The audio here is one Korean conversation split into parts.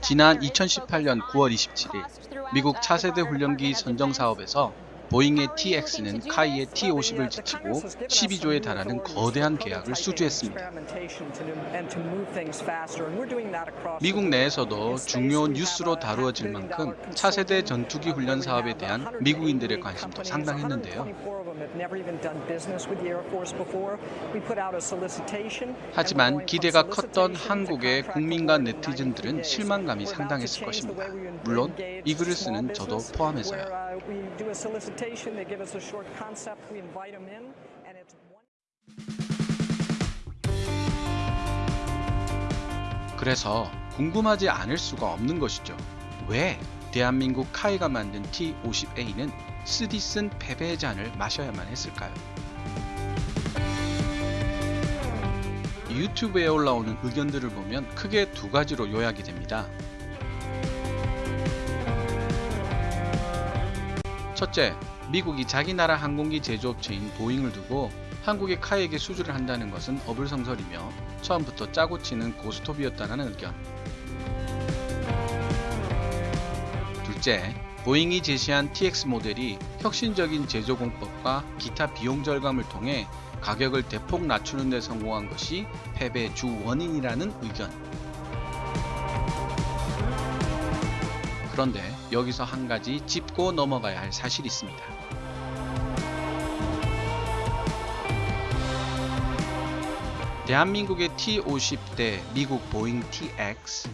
지난 2018년 9월 27일 미국 차세대 훈련기 선정 사업에서 보잉의 TX는 카이의 T50을 제치고 12조에 달하는 거대한 계약을 수주했습니다. 미국 내에서도 중요 뉴스로 다루어질 만큼 차세대 전투기 훈련 사업에 대한 미국인들의 관심도 상당했는데요. 하지만 기대가 컸던 한국의 국민과 네티즌들은 실망감이 상당했을 것입니다. 물론 이 글을 쓰는 저도 포함해서요. They give us a short concept, we invite them in, and it's 그래서 궁금하지 않을 수가 없는 것이죠. 왜 대한민국 카이가 만든 T50A는 쓰디 쓴 패배의 잔을 마셔야만 했을까요? 유튜브에 올라오는 의견들을 보면 크게 두 가지로 요약이 됩니다. 첫째, 미국이 자기 나라 항공기 제조업체인 보잉을 두고 한국의 카이에게 수주를 한다는 것은 어불성설이며 처음부터 짜고 치는 고스톱이었다는 의견. 둘째, 보잉이 제시한 TX 모델이 혁신적인 제조 공법과 기타 비용 절감을 통해 가격을 대폭 낮추는 데 성공한 것이 패배의 주 원인이라는 의견. 그런데 여기서 한 가지 짚고 넘어가야 할 사실이 있습니다. 대한민국의 T-50 대 미국 보잉 TX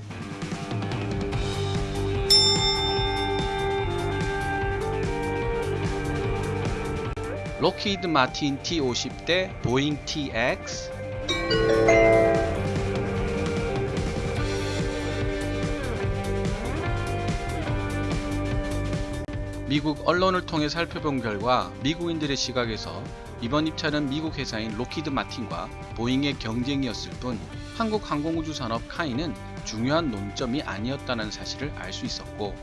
록히드 마틴 T-50 대 보잉 TX 미국 언론을 통해 살펴본 결과 미국인들의 시각에서 이번 입찰은 미국 회사인 록히드 마틴과 보잉의 경쟁이었을 뿐 한국 항공우주 산업 카이는 중요한 논점이 아니었다는 사실을 알 수 있었고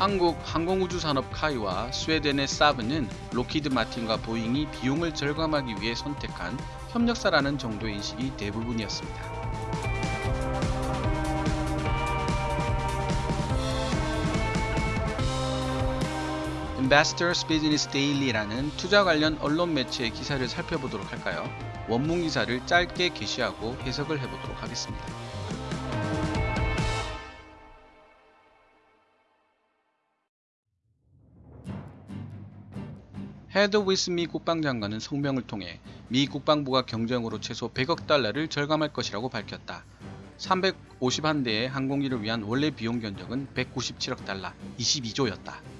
한국 항공우주 산업 카이와 스웨덴의 사브는 록히드 마틴과 보잉이 비용을 절감하기 위해 선택한 협력사라는 정도의 인식이 대부분이었습니다. Investors Business Daily라는 투자 관련 언론 매체의 기사를 살펴보도록 할까요? 원문 기사를 짧게 게시하고 해석을 해보도록 하겠습니다. 헤드 위스 미 국방장관은 성명을 통해 미 국방부가 경쟁으로 최소 100억 달러를 절감할 것이라고 밝혔다. 351대의 항공기를 위한 원래 비용 견적은 197억 달러, 22조였다.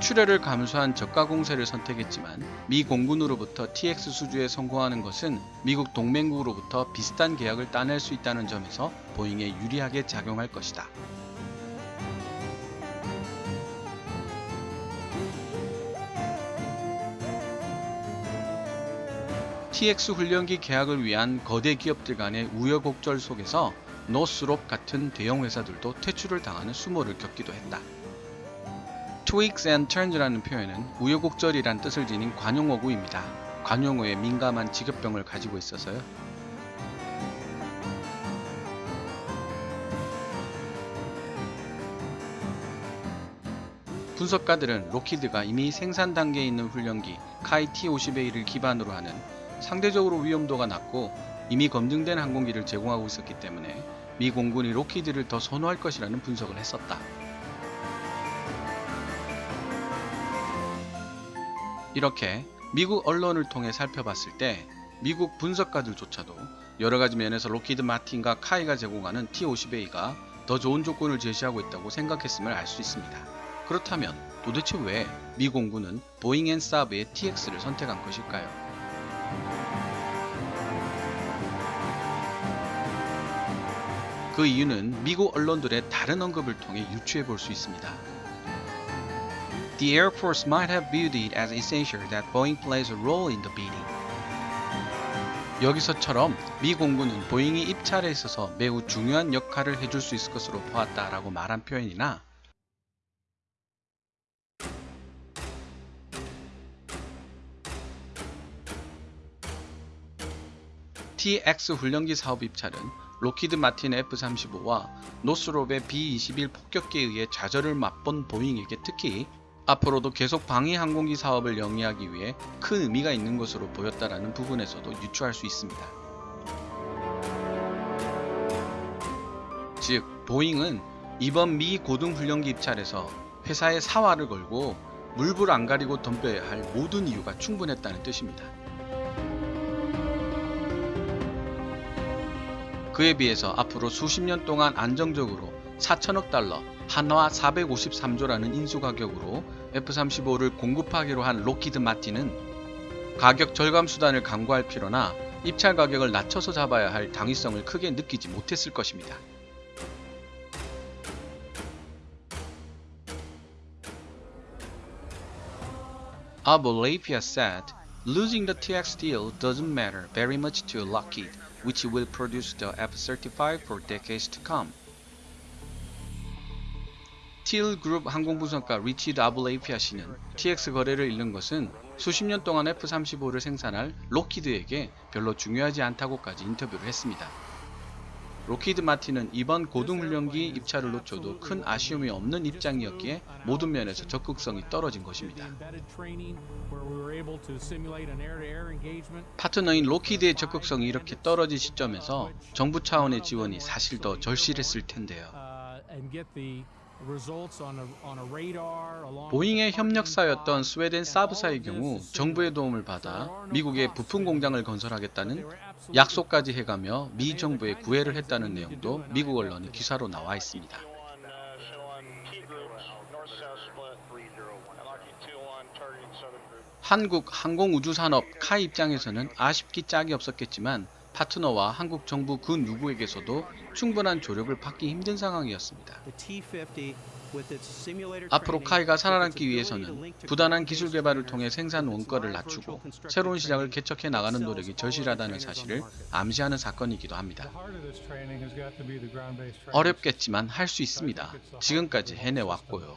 출혈을 감수한 저가 공세를 선택했지만 미 공군으로부터 TX 수주에 성공하는 것은 미국 동맹국으로부터 비슷한 계약을 따낼 수 있다는 점에서 보잉에 유리하게 작용할 것이다. TX 훈련기 계약을 위한 거대 기업들 간의 우여곡절 속에서 노스롭 같은 대형 회사들도 퇴출을 당하는 수모를 겪기도 했다. Twigs and turns라는 표현은 우여곡절이란 뜻을 지닌 관용어구입니다. 관용어에 민감한 직업병을 가지고 있어서요. 분석가들은 로키드가 이미 생산 단계에 있는 훈련기 카이 T-50A를 기반으로 하는 상대적으로 위험도가 낮고 이미 검증된 항공기를 제공하고 있었기 때문에 미 공군이 록히드를 더 선호할 것이라는 분석을 했었다. 이렇게 미국 언론을 통해 살펴봤을 때 미국 분석가들조차도 여러가지 면에서 록히드 마틴과 KAI가 제공하는 T-50A가 더 좋은 조건을 제시하고 있다고 생각했음을 알 수 있습니다. 그렇다면 도대체 왜 미 공군은 보잉 and 사브의 TX를 선택한 것일까요? 그 이유는 미국 언론들의 다른 언급을 통해 유추해 볼 수 있습니다. The Air Force might have viewed it as essential that Boeing plays a role in the bidding. 여기서처럼 미 공군은 보잉이 입찰에 있어서 매우 중요한 역할을 해줄 수 있을 것으로 보았다 라고 말한 표현이나 TX 훈련기 사업 입찰은 록히드 마틴 F-35와 노스롭의 B-21 폭격기에 의해 좌절을 맛본 보잉에게 특히 앞으로도 계속 방위 항공기 사업을 영위하기 위해 큰 의미가 있는 것으로 보였다라는 부분에서도 유추할 수 있습니다. 즉, 보잉은 이번 미 고등훈련기 입찰에서 회사의 사활을 걸고 물불 안 가리고 덤벼야 할 모든 이유가 충분했다는 뜻입니다. 그에 비해서 앞으로 수십 년 동안 안정적으로 4천억 달러, 한화 453조라는 인수 가격으로 F-35를 공급하기로 한 로키드 마틴은 가격 절감 수단을 강구할 필요나 입찰 가격을 낮춰서 잡아야 할 당위성을 크게 느끼지 못했을 것입니다. Abolapia said, losing the TX deal doesn't matter very much to Lockheed, which will produce the F-35 for decades to come. 틸 그룹 항공분석가 리처드 아불라피아 씨는 TX 거래를 잃는 것은 수십 년 동안 F-35를 생산할 록히드에게 별로 중요하지 않다고까지 인터뷰를 했습니다. 록히드 마틴은 이번 고등훈련기 입찰을 놓쳐도 큰 아쉬움이 없는 입장이었기에 모든 면에서 적극성이 떨어진 것입니다. 파트너인 록히드의 적극성이 이렇게 떨어진 시점에서 정부 차원의 지원이 사실 더 절실했을 텐데요. 보잉의 협력사였던 스웨덴 사브사의 경우 정부의 도움을 받아 미국의 부품 공장을 건설하겠다는 약속까지 해가며 미 정부에 구애를 했다는 내용도 미국 언론의 기사로 나와 있습니다. 한국 항공우주산업 카이 입장에서는 아쉽기 짝이 없었겠지만 파트너와 한국 정부 그 누구에게서도 충분한 조력을 받기 힘든 상황이었습니다. 앞으로 카이가 살아남기 위해서는 부단한 기술 개발을 통해 생산 원가를 낮추고 새로운 시장을 개척해 나가는 노력이 절실하다는 사실을 암시하는 사건이기도 합니다. 어렵겠지만 할 수 있습니다. 지금까지 해내왔고요.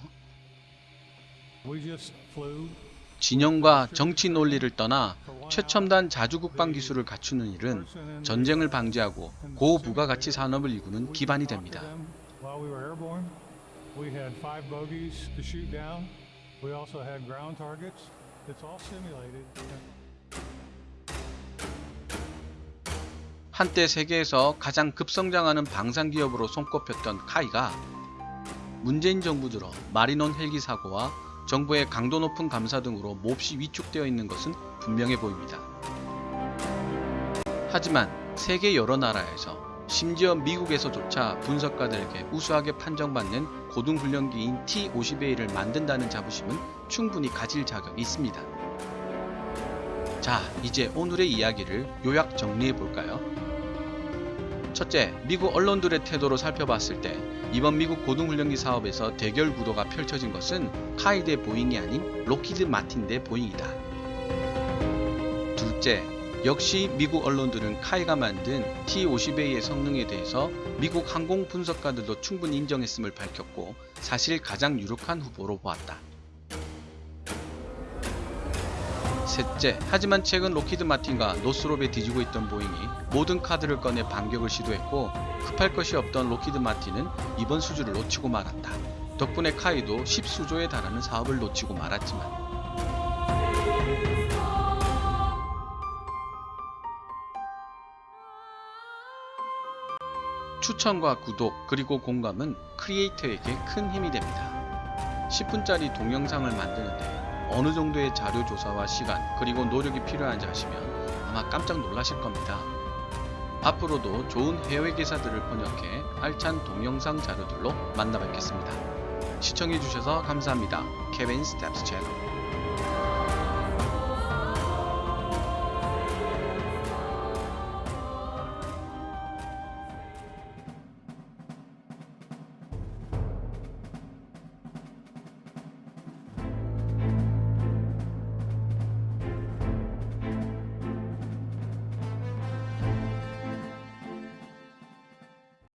진영과 정치 논리를 떠나 최첨단 자주국방 기술을 갖추는 일은 전쟁을 방지하고 고부가가치 산업을 이루는 기반이 됩니다. 한때 세계에서 가장 급성장하는 방산 기업으로 손꼽혔던 카이가 문재인 정부 들어 마리논 헬기 사고와 정부의 강도 높은 감사 등으로 몹시 위축되어 있는 것은 분명해 보입니다. 하지만 세계 여러 나라에서 심지어 미국에서조차 분석가들에게 우수하게 판정받는 고등훈련기인 T-50A를 만든다는 자부심은 충분히 가질 자격이 있습니다. 자, 이제 오늘의 이야기를 요약 정리해 볼까요? 첫째, 미국 언론들의 태도로 살펴봤을 때 이번 미국 고등훈련기 사업에서 대결 구도가 펼쳐진 것은 KAI 대 보잉이 아닌 록히드 마틴 대 보잉이다. 둘째, 역시 미국 언론들은 KAI가 만든 T-50A의 성능에 대해서 미국 항공 분석가들도 충분히 인정했음을 밝혔고 사실 가장 유력한 후보로 보았다. 셋째, 하지만 최근 록히드 마틴과 노스롭에 뒤지고 있던 보잉이 모든 카드를 꺼내 반격을 시도했고 급할 것이 없던 록히드 마틴은 이번 수주를 놓치고 말았다. 덕분에 KAI도 10수조에 달하는 사업을 놓치고 말았지만 추천과 구독 그리고 공감은 크리에이터에게 큰 힘이 됩니다. 10분짜리 동영상을 만드는데 어느 정도의 자료 조사와 시간 그리고 노력이 필요한지 아시면 아마 깜짝 놀라실 겁니다. 앞으로도 좋은 해외 기사들을 번역해 알찬 동영상 자료들로 만나 뵙겠습니다. 시청해주셔서 감사합니다. 케빈 스텝스 채널